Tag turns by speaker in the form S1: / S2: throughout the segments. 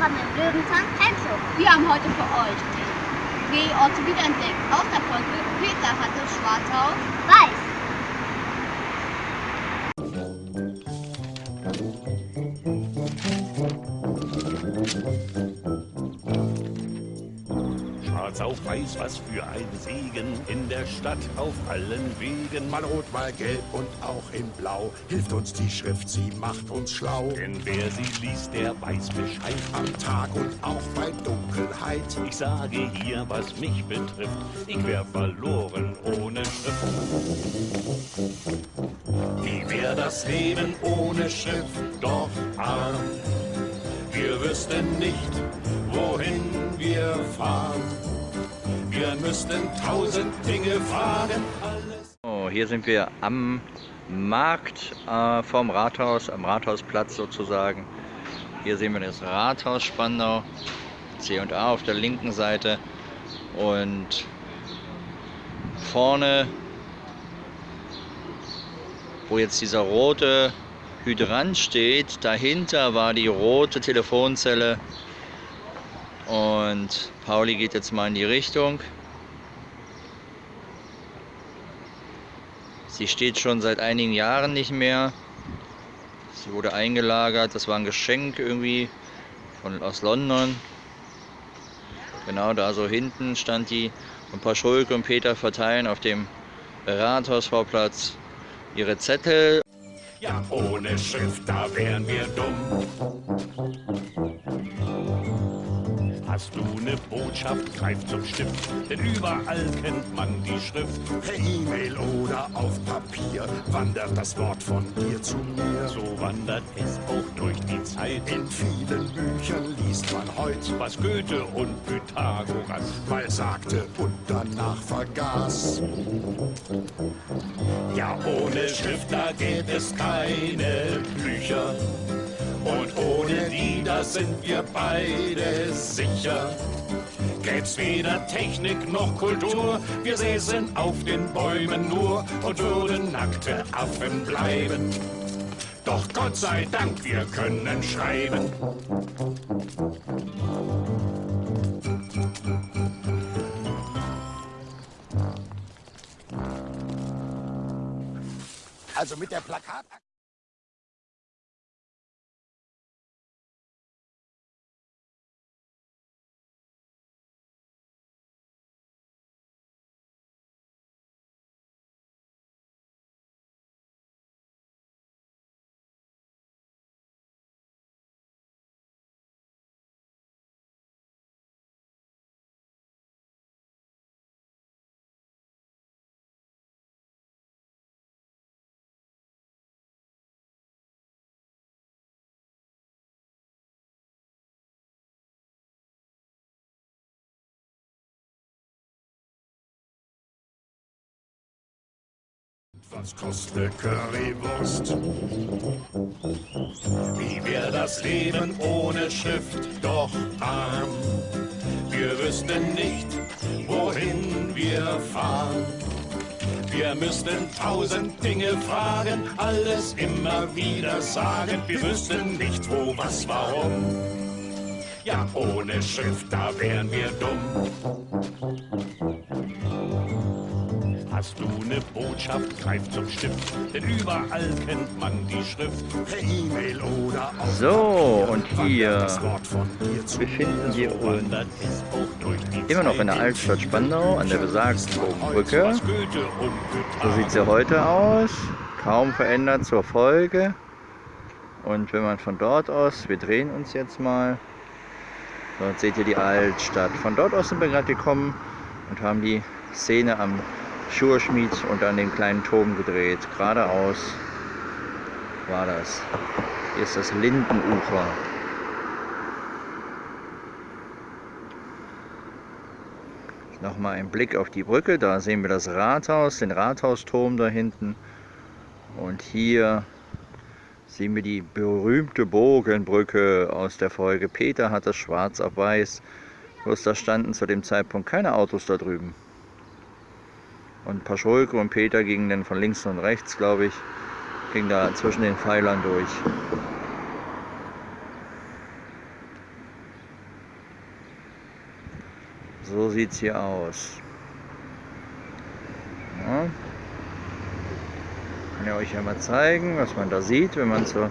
S1: willkommen im Löwenzahn Camshow.
S2: Wir haben heute für euch die Orte wiederentdeckt. Aus der Folge Peter hatte Schwarzhaus.
S1: Weiß.
S3: Auf weiß, was für ein Segen in der Stadt auf allen Wegen.
S4: Mal rot, mal gelb und auch in blau hilft uns die Schrift, sie macht uns schlau.
S3: Denn wer sie liest, der weiß Bescheid.
S4: Am Tag und auch bei Dunkelheit.
S3: Ich sage hier, was mich betrifft, ich wär verloren ohne Schrift. Wie wär das Leben ohne Schrift doch arm? Wir wüssten nicht, wohin wir fahren. Wir müssten tausend Dinge fragen.
S5: Oh, hier sind wir am Markt äh, vom Rathaus, am Rathausplatz sozusagen. Hier sehen wir das Rathaus Spandau, C&A auf der linken Seite und vorne, wo jetzt dieser rote Hydrant steht, dahinter war die rote Telefonzelle und Pauli geht jetzt mal in die Richtung. Sie steht schon seit einigen Jahren nicht mehr. Sie wurde eingelagert. Das war ein Geschenk irgendwie von, aus London. Genau da so hinten stand die. Und Paschulke und Peter verteilen auf dem Rathausvorplatz ihre Zettel.
S3: Ja, ohne Schrift, da wären wir dumm. Hast du ne Botschaft, greif zum Stift, denn überall kennt man die Schrift.
S4: Per E-Mail oder auf Papier wandert das Wort von dir zu mir.
S3: So wandert es auch durch die Zeit,
S4: In vielen Büchern liest man heute,
S3: was Goethe und Pythagoras
S4: mal sagte und danach vergaß.
S3: Ja, ohne Schrift, da gibt es keine Bücher. Und ohne da sind wir beide sicher. Gäb's weder Technik noch Kultur, wir säßen auf den Bäumen nur und würden nackte Affen bleiben. Doch Gott sei Dank, wir können schreiben.
S4: Also mit der Plakat... Was kostet Currywurst?
S3: Wie wär das Leben ohne Schrift doch arm? Wir wüssten nicht, wohin wir fahren. Wir müssten tausend Dinge fragen, alles immer wieder sagen. Wir wüssten nicht, wo, was, warum. Ja, ohne Schrift, da wären wir dumm. Hast du ne Botschaft, greif zum Stift, denn überall kennt man die Schrift.
S4: Per E-Mail oder auf
S5: So, und hier befinden wir uns immer noch in der. Altstadt Spandau an der besagten Brücke. So sieht sie heute aus. Kaum verändert zur Folge. Und wenn man von dort aus, wir drehen uns jetzt mal, dort seht ihr die Altstadt. Von dort aus sind wir gerade gekommen und haben die Szene am Schurschmied und an den kleinen Turm gedreht. Geradeaus war das. Hier ist das Lindenufer. Nochmal ein Blick auf die Brücke. Da sehen wir das Rathaus, den Rathausturm da hinten. Und hier sehen wir die berühmte Bogenbrücke aus der Folge. Peter hat das schwarz auf weiß. Bloß da standen zu dem Zeitpunkt keine Autos da drüben. Und Paschulke und Peter gingen dann von links und rechts, glaube ich, gingen da zwischen den Pfeilern durch. So sieht es hier aus. Ja. Kann ich euch ja mal zeigen, was man da sieht, wenn man zur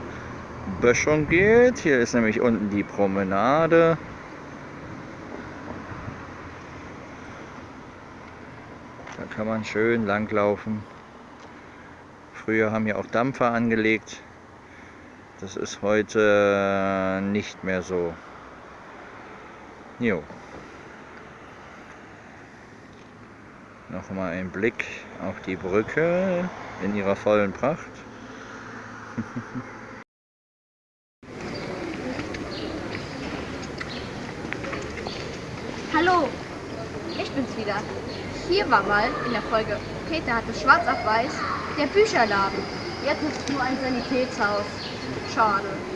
S5: Böschung geht. Hier ist nämlich unten die Promenade. Da kann man schön langlaufen. Früher haben hier auch Dampfer angelegt. Das ist heute nicht mehr so. Jo. Nochmal ein Blick auf die Brücke in ihrer vollen Pracht.
S2: Hallo, ich bin's wieder. Hier war mal in der Folge Peter hatte schwarz auf weiß der Bücherladen. Jetzt ist es nur ein Sanitätshaus. Schade.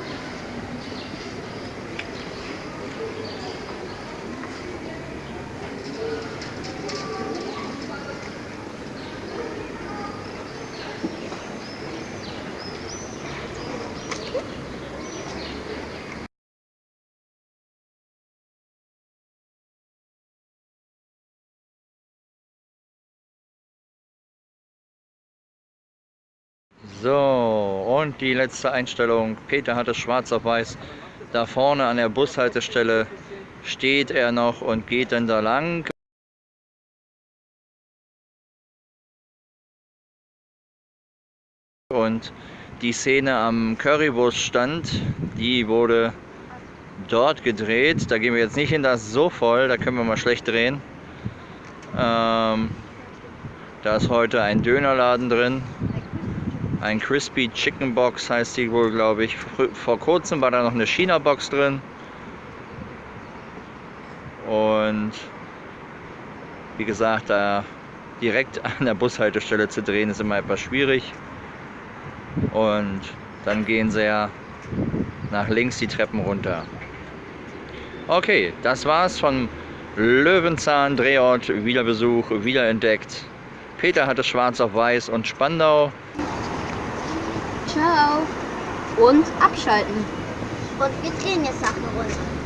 S5: So, und die letzte Einstellung. Peter hat es schwarz auf weiß. Da vorne an der Bushaltestelle steht er noch und geht dann da lang. Und die Szene am Currywurststand, die wurde dort gedreht. Da gehen wir jetzt nicht hin, da ist so voll, da können wir mal schlecht drehen. Ähm, da ist heute ein Dönerladen drin. Ein Crispy Chicken Box heißt die wohl, glaube ich. Vor kurzem war da noch eine China Box drin. Und wie gesagt, da direkt an der Bushaltestelle zu drehen, ist immer etwas schwierig. Und dann gehen sie ja nach links die Treppen runter. Okay, das war's von Löwenzahn Drehort, Wiederbesuch, wiederentdeckt. Peter hatte schwarz auf weiß und Spandau.
S2: Ciao. Und abschalten.
S1: Und wir drehen jetzt nach einer Runde.